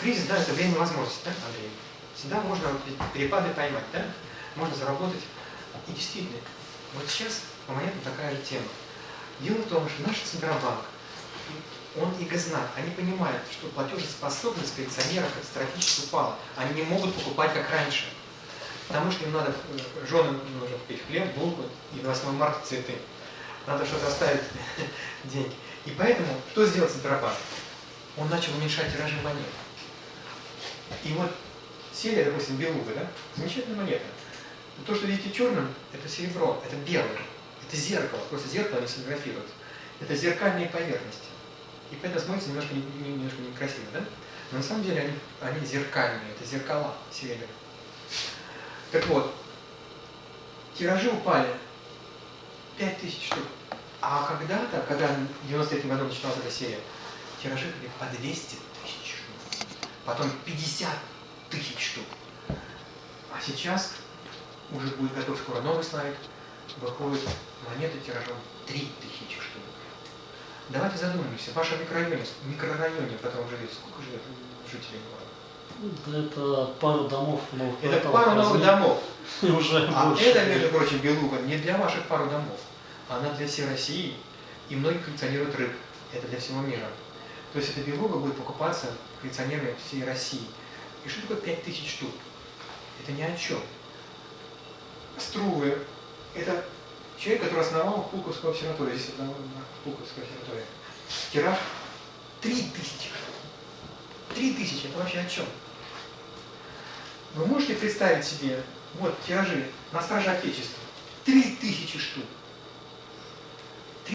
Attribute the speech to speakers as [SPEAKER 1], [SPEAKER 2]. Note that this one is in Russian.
[SPEAKER 1] кризис, да, это время возможностей, да, Андрей? Всегда можно перепады поймать, да? Можно заработать. И действительно, вот сейчас у монеты такая же тема. Дело в том, что наш Центробанк, он и Газнак, они понимают, что платежеспособность коллекционеров катастрофически упала. Они не могут покупать как раньше. Потому что им надо, э, женам нужно купить хлеб, булку и на 8 марта цветы. Надо что-то оставить деньги. И поэтому, что сделал Центробанк? Он начал уменьшать тиражи монет. И вот серия, допустим, белуга, да? Замечательная монета. Но то, что видите черным, это серебро, это белое. Это зеркало, просто зеркало не сфотографируют. Это зеркальные поверхности. И поэтому смотрится немножко, немножко некрасиво, да? Но на самом деле они, они зеркальные, это зеркала серебряные. Так вот, тиражи упали 5000 штук. А когда-то, когда в 93 году начиналась эта серия, тиражи были по 200 тысяч. Потом 50 тысяч штук. А сейчас уже будет готов скоро новый слайд, выходит монеты тиражом 3000 штук. Давайте задумаемся, в вашем микрорайоне, микрорайоне, потом живет, сколько живет жителей города?
[SPEAKER 2] Это пару домов новых
[SPEAKER 1] Это пару новых домов.
[SPEAKER 2] Уже
[SPEAKER 1] а
[SPEAKER 2] больше.
[SPEAKER 1] это, между прочим, белуга не для ваших пару домов. Она для всей России, и многие коллекционируют рыб. Это для всего мира. То есть эта белуга будет покупаться коллекционерами всей России. И что такое 5000 штук? Это ни о чем. Струвы – это человек, который основал Пулковскую обсерваторию. Здесь это Пулковская обсерватория. Тираж 3000. 3000 – это вообще о чем? Вы можете представить себе, вот тиражи на страже Отечества, 3000 штук.